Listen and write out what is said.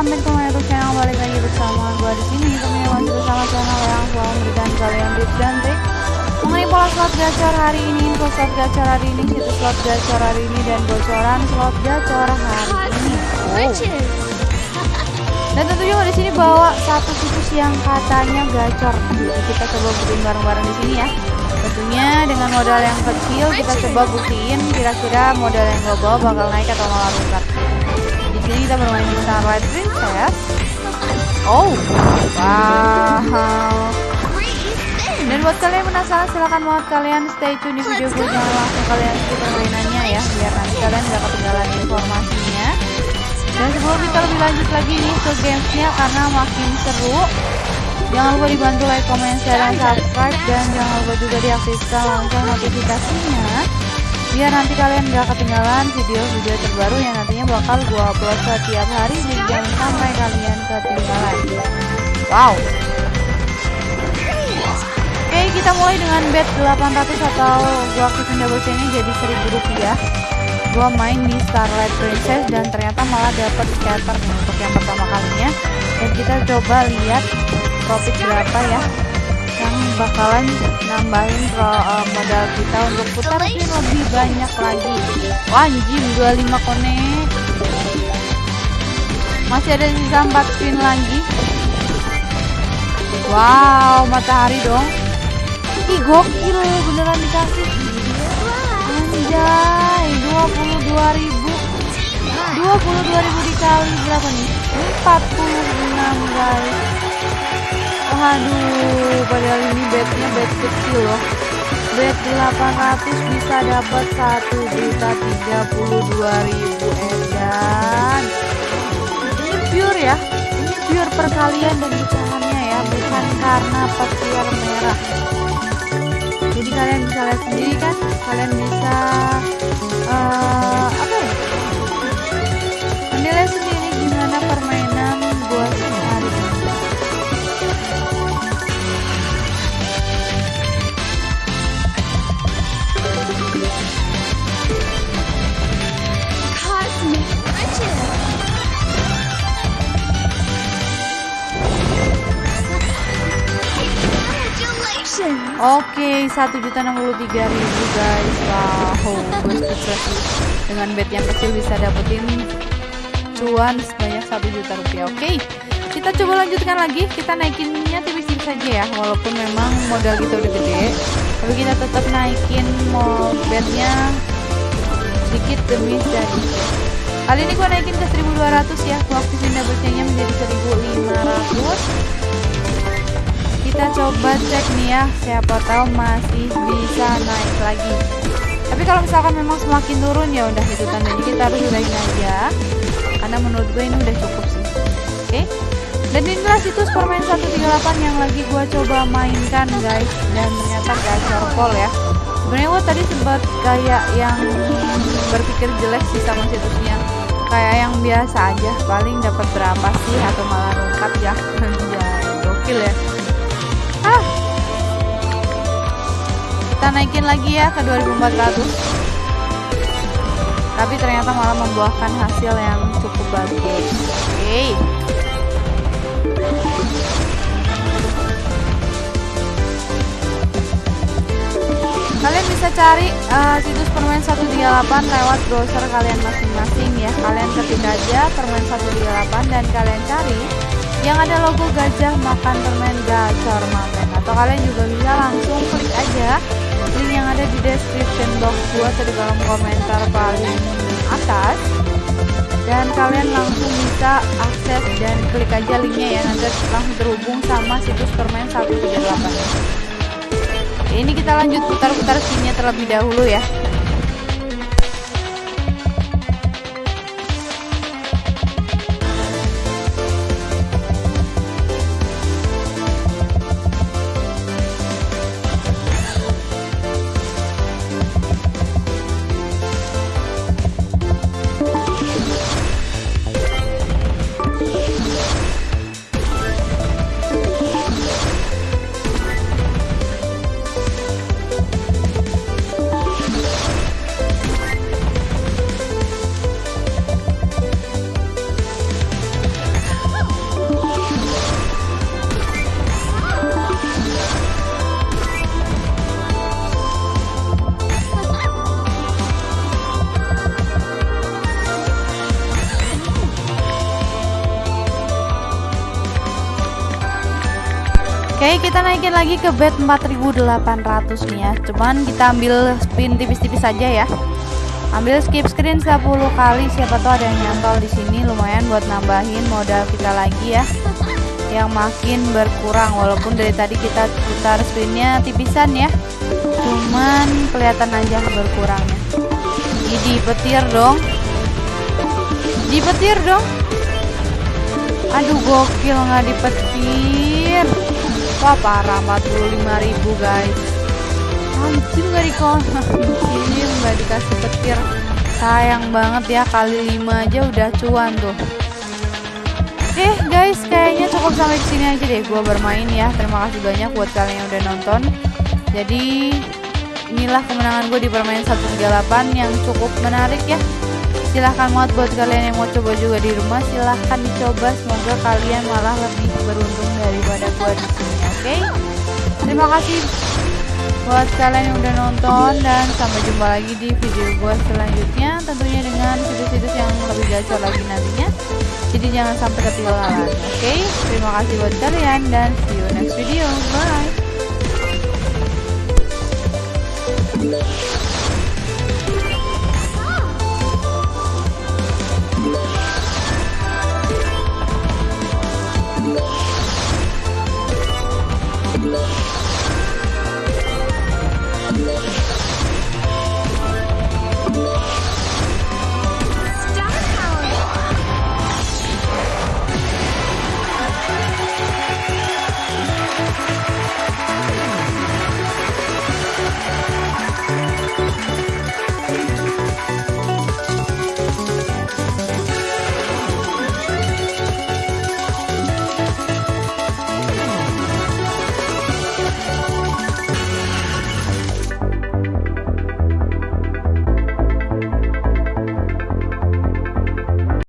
my YouTube channel balik lagi bersama gue di sini tentunya masih bersama channel yang selalu memberikan kalian tips dan trik mengenai pola slot gacor hari ini, info slot gacor hari ini, situs slot gacor hari ini dan bocoran slot gacor hari ini. Oh. Dan tentunya di sini bawa satu situs yang katanya gacor. Jadi kita coba buktiin bareng-bareng di sini ya. Tentunya dengan modal yang kecil kita coba buktiin kira-kira modal yang gue bawa bakal naik atau malah rusak. Kita bermain Starlight Princess. Oh, wow. Dan buat kalian penasaran silahkan banget kalian stay tune di video gue jangan langsung kalian skip permainannya ya biar nanti kalian gak ketinggalan informasinya. Dan sebelum kita lebih lanjut lagi nih ke gamesnya karena makin seru Jangan lupa dibantu like, comment, share, dan subscribe Dan jangan lupa juga diaktifkan langsung notifikasinya Biar nanti kalian gak ketinggalan video-video terbaru yang nantinya bakal gue upload setiap hari di jam sampai kalian ketinggalan. Wow. Oke kita mulai dengan bet 800 atau gue aktifin double chainnya jadi 1000 rupiah. Gue main di Starlight Princess dan ternyata malah dapet scatter untuk yang pertama kalinya. Dan kita coba lihat profit berapa ya yang bakalan nambahin pro, uh, modal kita untuk putar spin lebih banyak lagi. Wah anjing 25 konek masih ada sisa 4 spin lagi. Wow matahari dong. Ih gokil beneran dikasih. Anjay 22.000 22.000 dikali berapa nih? 46 guys waduh padahal ini bednya bed kecil loh. Bed 800 bisa dapat 1 juta 32.000 edan ini pure ya. Ini pure perkalian dan pecahannya ya. Bukan karena petir merah. Jadi kalian bisa lihat sendiri kan? Kalian bisa uh, Oke, satu juta enam puluh tiga ribu guys. Wow, gue sukses. Dengan bet yang kecil bisa dapetin cuan sebanyak satu juta rupiah. Oke, kita coba lanjutkan lagi. Kita naikinnya tipis-tipis saja ya, walaupun memang modal kita udah gede. Tapi kita tetap naikin mau betnya sedikit demi sedikit. Kali ini gue naikin ke 1200 ya. Gue aktifin double chainnya menjadi 1500 kita coba cek nih ya siapa tahu masih bisa naik lagi. Tapi kalau misalkan memang semakin turun ya udah itu tandanya kita harus udahin aja. Karena menurut gue ini udah cukup sih. Oke? Dan inilah situs permain 138 yang lagi gue coba mainkan guys. Dan ternyata gacor pol ya. Sebenarnya gue tadi sempat kayak yang berpikir jelek sih sama situsnya. Kayak yang biasa aja. Paling dapat berapa sih? Atau malah rungkat ya? Gokil ya kita naikin lagi ya ke 2400 tapi ternyata malah membuahkan hasil yang cukup bagus. Oke. Okay. kalian bisa cari uh, situs permain 138 lewat browser kalian masing-masing ya. Kalian ketik aja permain 138 dan kalian cari yang ada logo gajah makan permen gacor mamen atau kalian juga bisa langsung klik aja description box gua atau di kolom komentar paling atas. Dan kalian langsung bisa akses dan klik aja linknya ya nanti langsung terhubung sama situs permen 138 ini kita lanjut putar-putar skinnya terlebih dahulu ya Oke, kita naikin lagi ke bet 4800 nih ya. Cuman kita ambil spin tipis-tipis saja ya. Ambil skip screen 10 kali, siapa tahu ada yang nyantol di sini lumayan buat nambahin modal kita lagi ya. Yang makin berkurang walaupun dari tadi kita putar spinnya tipisan ya. Cuman kelihatan aja berkurangnya. Jadi petir dong. Di petir dong. Aduh gokil nggak dipetir. Wah parah 45.000 guys. Anjir nggak di sini nggak dikasih petir. Sayang banget ya kali 5 aja udah cuan tuh. Oke guys kayaknya cukup sampai sini aja deh. Gue bermain ya. Terima kasih banyak buat kalian yang udah nonton. Jadi inilah kemenangan gue di permainan 138 yang cukup menarik ya silahkan banget buat kalian yang mau coba juga di rumah silahkan dicoba semoga kalian malah lebih beruntung daripada gue di sini oke okay? terima kasih buat kalian yang udah nonton dan sampai jumpa lagi di video gue selanjutnya tentunya dengan situs-situs yang lebih gacor lagi nantinya jadi jangan sampai ketinggalan oke okay? terima kasih buat kalian dan see you next video bye